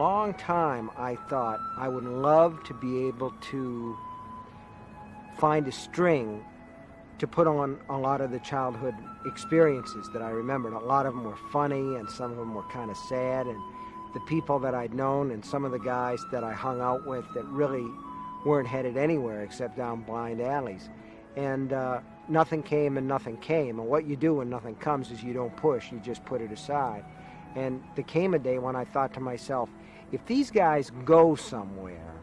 long time, I thought I would love to be able to find a string to put on a lot of the childhood experiences that I remembered. A lot of them were funny, and some of them were kind of sad. And the people that I'd known, and some of the guys that I hung out with, that really weren't headed anywhere except down blind alleys. And uh, nothing came and nothing came. And what you do when nothing comes is you don't push, you just put it aside. And there came a day when I thought to myself, if these guys go somewhere,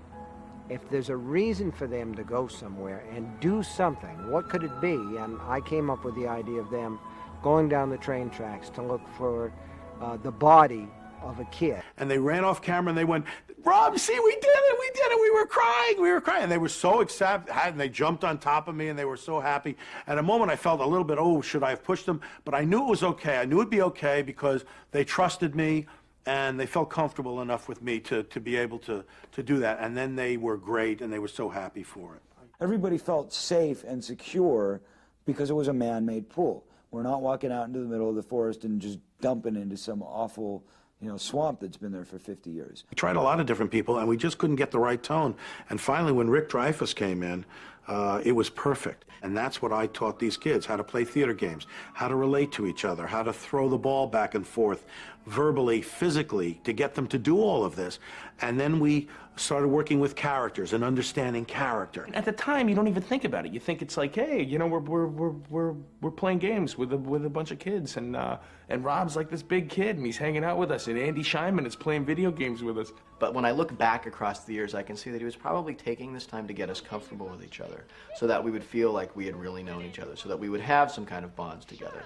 if there's a reason for them to go somewhere and do something, what could it be? And I came up with the idea of them going down the train tracks to look for uh, the body of a kid. And they ran off camera and they went, Rob, see, we did it, we did it, we were crying, we were crying. And they were so excited, and they jumped on top of me and they were so happy. At a moment, I felt a little bit, oh, should I have pushed them? But I knew it was okay. I knew it'd be okay because they trusted me and they felt comfortable enough with me to, to be able to, to do that. And then they were great and they were so happy for it. Everybody felt safe and secure because it was a man-made pool. We're not walking out into the middle of the forest and just dumping into some awful you know, swamp that's been there for 50 years. We tried a lot of different people, and we just couldn't get the right tone. And finally, when Rick Dreyfuss came in, uh, it was perfect. And that's what I taught these kids, how to play theater games, how to relate to each other, how to throw the ball back and forth verbally, physically, to get them to do all of this. And then we started working with characters and understanding character. At the time, you don't even think about it. You think it's like, hey, you know, we're, we're, we're, we're, we're playing games with a, with a bunch of kids, and, uh, and Rob's like this big kid, and he's hanging out with us, and Andy Scheinman is playing video games with us. But when I look back across the years, I can see that he was probably taking this time to get us comfortable with each other, so that we would feel like we had really known each other, so that we would have some kind of bonds together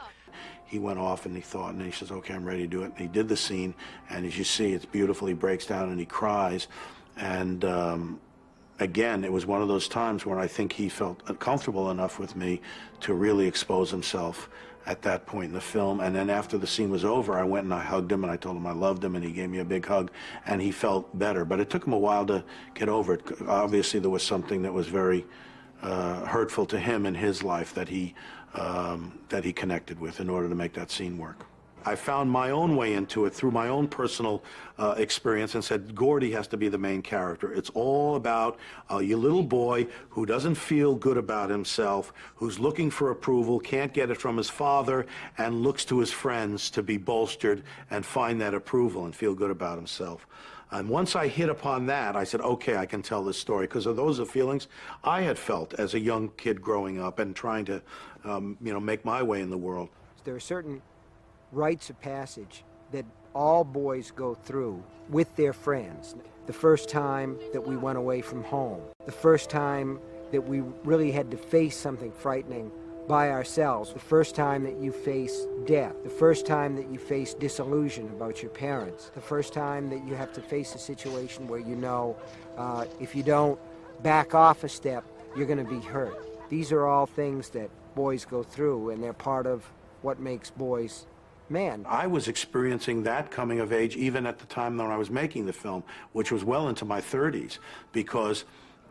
he went off and he thought, and he says, okay, I'm ready to do it. And he did the scene, and as you see, it's beautiful. He breaks down and he cries. And um, again, it was one of those times where I think he felt comfortable enough with me to really expose himself at that point in the film. And then after the scene was over, I went and I hugged him and I told him I loved him and he gave me a big hug and he felt better. But it took him a while to get over it. Obviously, there was something that was very uh, hurtful to him in his life that he um, that he connected with in order to make that scene work. I found my own way into it through my own personal uh, experience and said Gordie has to be the main character. It's all about uh, your little boy who doesn't feel good about himself, who's looking for approval, can't get it from his father, and looks to his friends to be bolstered and find that approval and feel good about himself. And once I hit upon that, I said, okay, I can tell this story because of those are feelings I had felt as a young kid growing up and trying to, um, you know, make my way in the world. There are certain rites of passage that all boys go through with their friends. The first time that we went away from home, the first time that we really had to face something frightening by ourselves. The first time that you face death, the first time that you face disillusion about your parents, the first time that you have to face a situation where you know uh, if you don't back off a step, you're going to be hurt. These are all things that boys go through, and they're part of what makes boys men. I was experiencing that coming of age even at the time when I was making the film, which was well into my 30s, because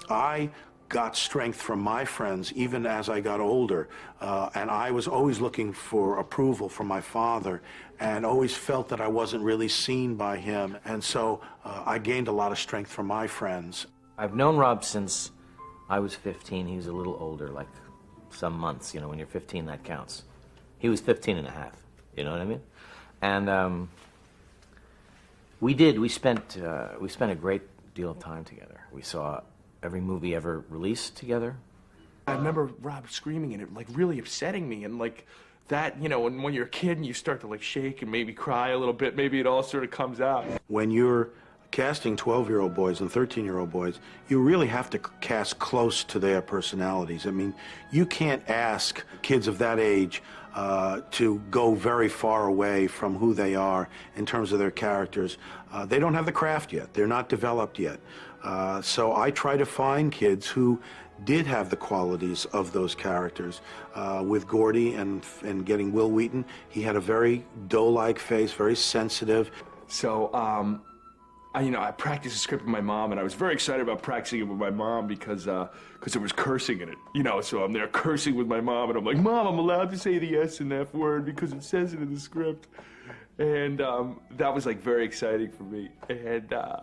I got strength from my friends even as I got older. Uh, and I was always looking for approval from my father and always felt that I wasn't really seen by him. And so uh, I gained a lot of strength from my friends. I've known Rob since I was 15. He was a little older, like some months. You know, when you're 15, that counts. He was 15 and a half. You know what I mean? And um, we did. We spent, uh, we spent a great deal of time together. We saw every movie ever released together. I remember Rob screaming and it like really upsetting me and like that, you know, when, when you're a kid and you start to like shake and maybe cry a little bit, maybe it all sort of comes out. When you're casting 12-year-old boys and 13-year-old boys, you really have to cast close to their personalities. I mean, you can't ask kids of that age uh, to go very far away from who they are in terms of their characters. Uh, they don't have the craft yet. They're not developed yet. Uh, so I try to find kids who did have the qualities of those characters. Uh, with Gordie and, and getting Wil Wheaton, he had a very doe-like face, very sensitive. So, um, I, you know, I practiced the script with my mom, and I was very excited about practicing it with my mom because because uh, there was cursing in it. You know, so I'm there cursing with my mom, and I'm like, Mom, I'm allowed to say the S and F word because it says it in the script. and um, that was like very exciting for me. And uh,